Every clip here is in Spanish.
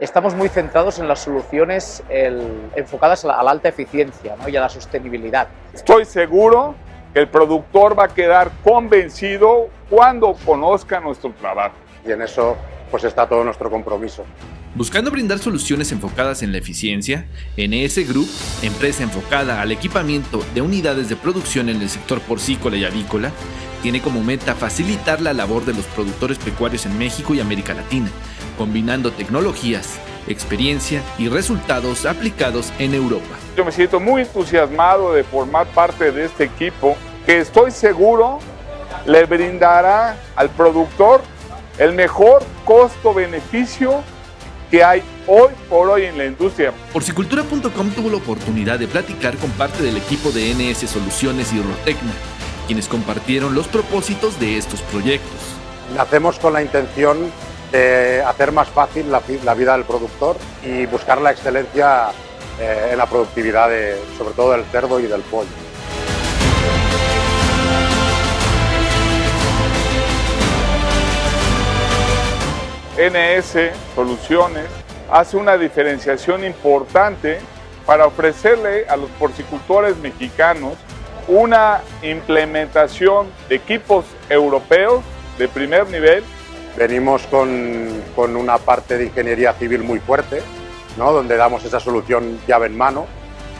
Estamos muy centrados en las soluciones enfocadas a la, alta eficiencia y a la sostenibilidad. Estoy seguro que el productor va a quedar convencido cuando conozca nuestro trabajo. Y en eso pues está todo nuestro compromiso. Buscando brindar soluciones enfocadas en la eficiencia, NS Group, empresa enfocada al equipamiento de unidades de producción en el sector porcícola y avícola, tiene como meta facilitar la labor de los productores pecuarios en México y América Latina, combinando tecnologías, experiencia y resultados aplicados en Europa. Yo me siento muy entusiasmado de formar parte de este equipo que estoy seguro le brindará al productor el mejor costo-beneficio que hay hoy por hoy en la industria. Porcicultura.com tuvo la oportunidad de platicar con parte del equipo de NS Soluciones y Rotecna, quienes compartieron los propósitos de estos proyectos. Nacemos con la intención de hacer más fácil la, vida del productor y buscar la excelencia eh, en la productividad, de, sobre todo del cerdo y del pollo. NS Soluciones hace una diferenciación importante para ofrecerle a los porcicultores mexicanos una implementación de equipos europeos de primer nivel. Venimos con, con una parte de ingeniería civil muy fuerte, ¿no? donde damos esa solución llave en mano,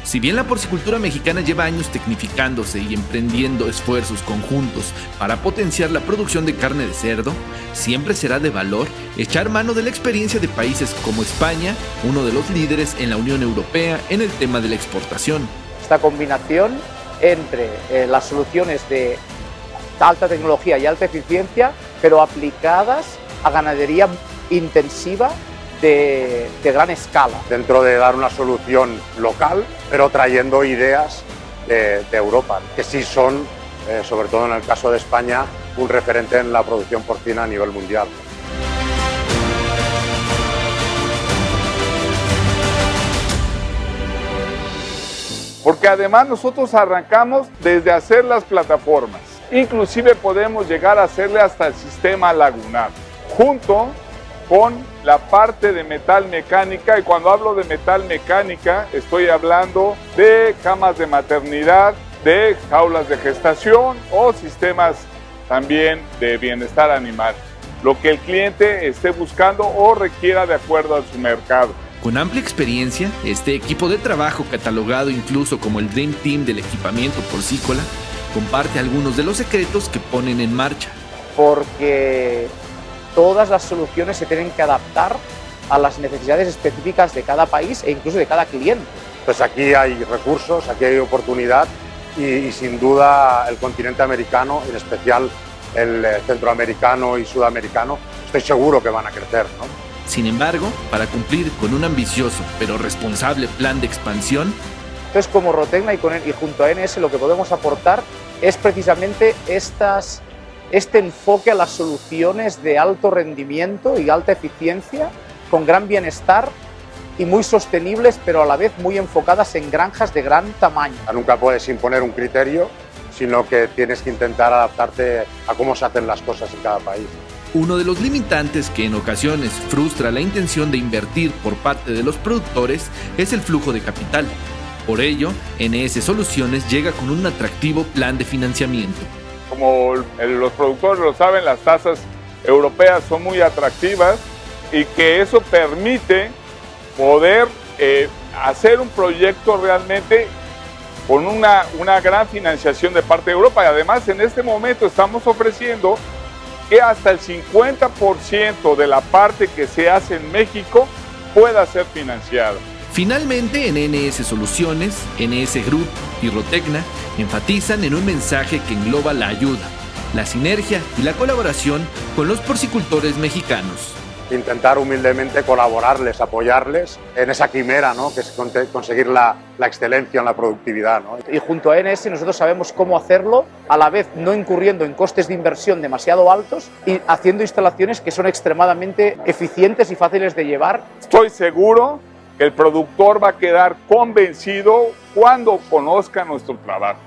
si bien la porcicultura mexicana lleva años tecnificándose y emprendiendo esfuerzos conjuntos para potenciar la producción de carne de cerdo, siempre será de valor echar mano de la experiencia de países como España, uno de los líderes en la Unión Europea en el tema de la exportación. Esta combinación entre eh, las soluciones de alta tecnología y alta eficiencia, pero aplicadas a ganadería intensiva de, gran escala. Dentro de dar una solución local, pero trayendo ideas de, Europa, que sí son, eh, sobre todo en el caso de España, un referente en la producción porcina a nivel mundial. Porque además nosotros arrancamos desde hacer las plataformas. Inclusive podemos llegar a hacerle hasta el sistema lagunar, junto con la parte de metal mecánica y cuando hablo de metal mecánica estoy hablando de camas de maternidad, de jaulas de gestación o sistemas también de bienestar animal, lo que el cliente esté buscando o requiera de acuerdo a su mercado. Con amplia experiencia, este equipo de trabajo catalogado incluso como el Dream Team del equipamiento porcícola, comparte algunos de los secretos que ponen en marcha. Porque todas las soluciones se tienen que adaptar a las necesidades específicas de cada país e incluso de cada cliente. Pues aquí hay recursos, aquí hay oportunidad y, sin duda el continente americano, en especial el eh, centroamericano y sudamericano, estoy seguro que van a crecer. ¿no? Sin embargo, para cumplir con un ambicioso pero responsable plan de expansión, entonces como Rotecna y, con, y junto a NS lo que podemos aportar es precisamente estas este enfoque a las soluciones de alto rendimiento y alta eficiencia, con gran bienestar y muy sostenibles, pero a la vez muy enfocadas en granjas de gran tamaño. Nunca puedes imponer un criterio, sino que tienes que intentar adaptarte a cómo se hacen las cosas en cada país. Uno de los limitantes que en ocasiones frustra la intención de invertir por parte de los productores es el flujo de capital. Por ello, NS Soluciones llega con un atractivo plan de financiamiento como los productores lo saben, las tasas europeas son muy atractivas y que eso permite poder eh, hacer un proyecto realmente con una, una gran financiación de parte de Europa y además en este momento estamos ofreciendo que hasta el 50% de la parte que se hace en México pueda ser financiada. Finalmente, en NS Soluciones, NS Group y Rotecna enfatizan en un mensaje que engloba la ayuda, la sinergia y la colaboración con los porcicultores mexicanos. Intentar humildemente colaborarles, apoyarles en esa quimera, ¿no? que es conseguir la, la excelencia en la productividad. ¿no? Y junto a NS nosotros sabemos cómo hacerlo, a la vez no incurriendo en costes de inversión demasiado altos y haciendo instalaciones que son extremadamente eficientes y fáciles de llevar. Estoy seguro el productor va a quedar convencido cuando conozca nuestro trabajo.